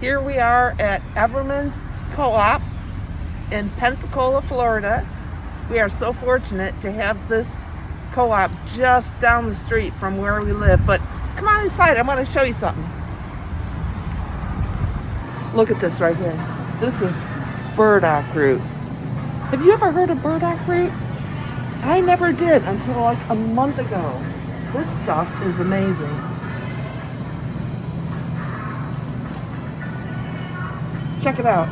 Here we are at Ever'man's Co-op in Pensacola, Florida. We are so fortunate to have this co-op just down the street from where we live. But come on inside, I want to show you something. Look at this right here. This is burdock root. Have you ever heard of burdock root? I never did until like a month ago. This stuff is amazing. Check it out.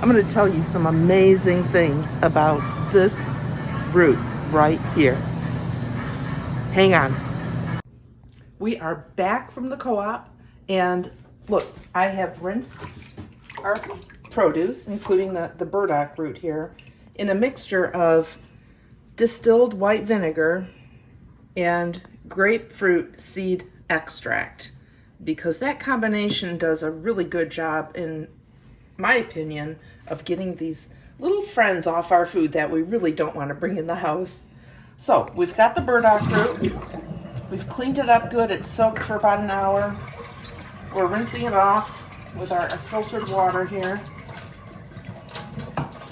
I'm going to tell you some amazing things about this root right here. Hang on. We are back from the co-op and look, I have rinsed our produce, including the, the burdock root here, in a mixture of distilled white vinegar and grapefruit seed extract because that combination does a really good job in my opinion, of getting these little friends off our food that we really don't want to bring in the house. So we've got the burdock root. We've cleaned it up good. It's soaked for about an hour. We're rinsing it off with our filtered water here.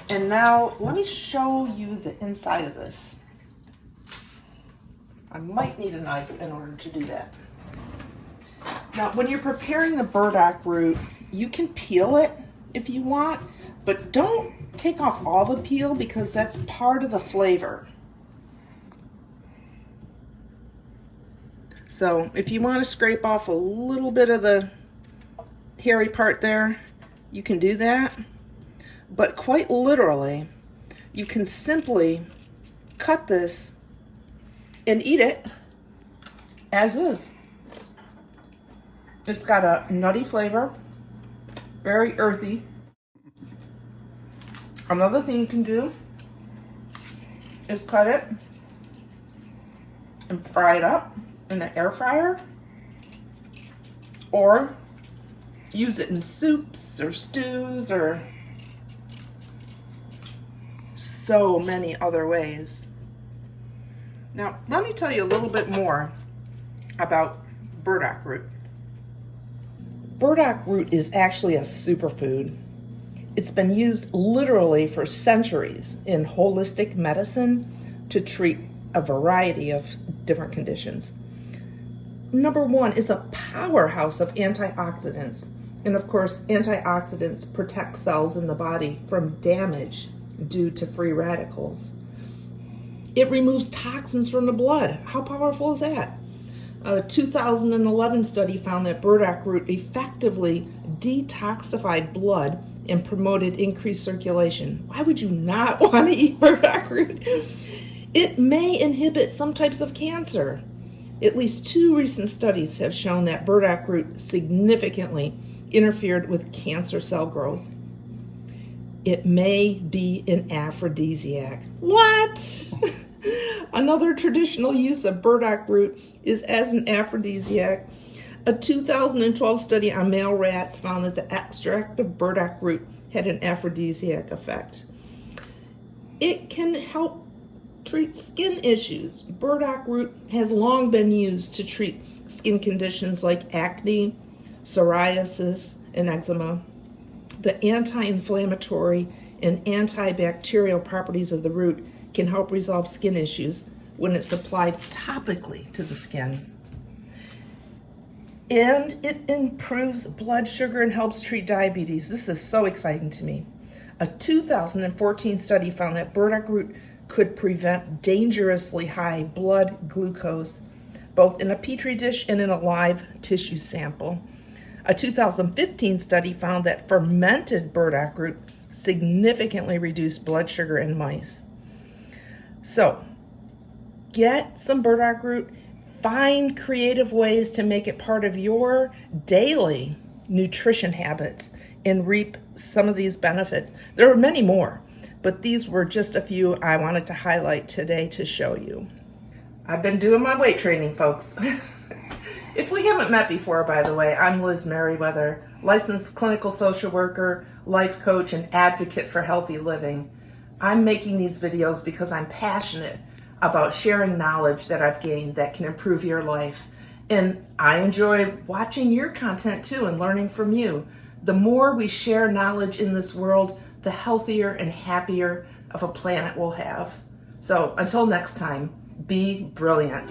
And now let me show you the inside of this. I might need a knife in order to do that. Now, when you're preparing the burdock root, you can peel it if you want, but don't take off all the peel because that's part of the flavor. So if you want to scrape off a little bit of the hairy part there, you can do that. But quite literally, you can simply cut this and eat it as is. It's got a nutty flavor very earthy. Another thing you can do is cut it and fry it up in an air fryer or use it in soups or stews or so many other ways. Now, let me tell you a little bit more about burdock root. Burdock root is actually a superfood. It's been used literally for centuries in holistic medicine to treat a variety of different conditions. Number one is a powerhouse of antioxidants. And of course, antioxidants protect cells in the body from damage due to free radicals. It removes toxins from the blood. How powerful is that? A 2011 study found that burdock root effectively detoxified blood and promoted increased circulation. Why would you not want to eat burdock root? It may inhibit some types of cancer. At least two recent studies have shown that burdock root significantly interfered with cancer cell growth. It may be an aphrodisiac. What? Another traditional use of burdock root is as an aphrodisiac. A 2012 study on male rats found that the extract of burdock root had an aphrodisiac effect. It can help treat skin issues. Burdock root has long been used to treat skin conditions like acne, psoriasis, and eczema. The anti-inflammatory and antibacterial properties of the root can help resolve skin issues when it's applied topically to the skin. And it improves blood sugar and helps treat diabetes. This is so exciting to me. A 2014 study found that burdock root could prevent dangerously high blood glucose, both in a petri dish and in a live tissue sample. A 2015 study found that fermented burdock root significantly reduced blood sugar in mice. So get some burdock root, find creative ways to make it part of your daily nutrition habits and reap some of these benefits. There are many more, but these were just a few I wanted to highlight today to show you. I've been doing my weight training, folks. if we haven't met before, by the way, I'm Liz Merriweather, licensed clinical social worker, life coach, and advocate for healthy living. I'm making these videos because I'm passionate about sharing knowledge that I've gained that can improve your life And I enjoy watching your content too and learning from you. The more we share knowledge in this world, the healthier and happier of a planet we'll have. So until next time, be brilliant.